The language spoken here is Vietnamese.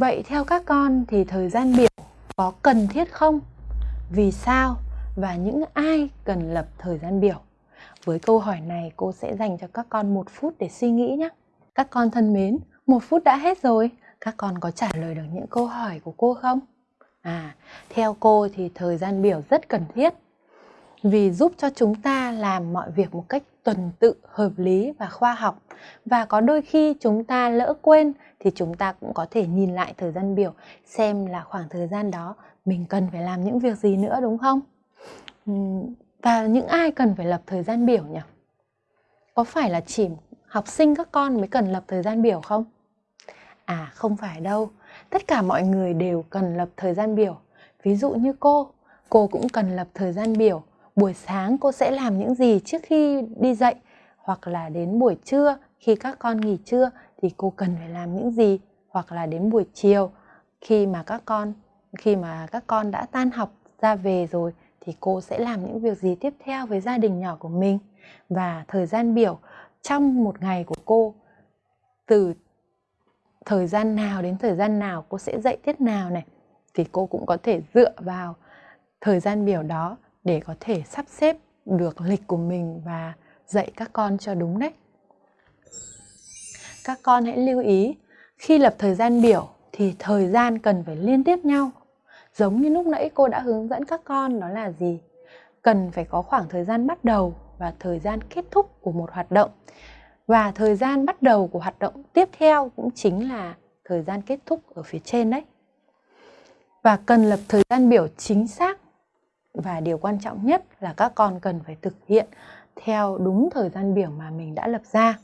Vậy theo các con thì thời gian biểu có cần thiết không? Vì sao? Và những ai cần lập thời gian biểu? Với câu hỏi này cô sẽ dành cho các con một phút để suy nghĩ nhé. Các con thân mến, một phút đã hết rồi. Các con có trả lời được những câu hỏi của cô không? À, theo cô thì thời gian biểu rất cần thiết vì giúp cho chúng ta làm mọi việc một cách tuần tự, hợp lý và khoa học. Và có đôi khi chúng ta lỡ quên thì chúng ta cũng có thể nhìn lại thời gian biểu xem là khoảng thời gian đó mình cần phải làm những việc gì nữa đúng không? Và những ai cần phải lập thời gian biểu nhỉ? Có phải là chỉ học sinh các con mới cần lập thời gian biểu không? À không phải đâu, tất cả mọi người đều cần lập thời gian biểu. Ví dụ như cô, cô cũng cần lập thời gian biểu. Buổi sáng cô sẽ làm những gì trước khi đi dạy hoặc là đến buổi trưa, khi các con nghỉ trưa thì cô cần phải làm những gì? Hoặc là đến buổi chiều, khi mà các con, khi mà các con đã tan học ra về rồi thì cô sẽ làm những việc gì tiếp theo với gia đình nhỏ của mình? Và thời gian biểu trong một ngày của cô, từ thời gian nào đến thời gian nào cô sẽ dạy tiết nào này, thì cô cũng có thể dựa vào thời gian biểu đó để có thể sắp xếp được lịch của mình và dạy các con cho đúng đấy. Các con hãy lưu ý, khi lập thời gian biểu thì thời gian cần phải liên tiếp nhau. Giống như lúc nãy cô đã hướng dẫn các con đó là gì? Cần phải có khoảng thời gian bắt đầu và thời gian kết thúc của một hoạt động. Và thời gian bắt đầu của hoạt động tiếp theo cũng chính là thời gian kết thúc ở phía trên đấy. Và cần lập thời gian biểu chính xác và điều quan trọng nhất là các con cần phải thực hiện theo đúng thời gian biểu mà mình đã lập ra.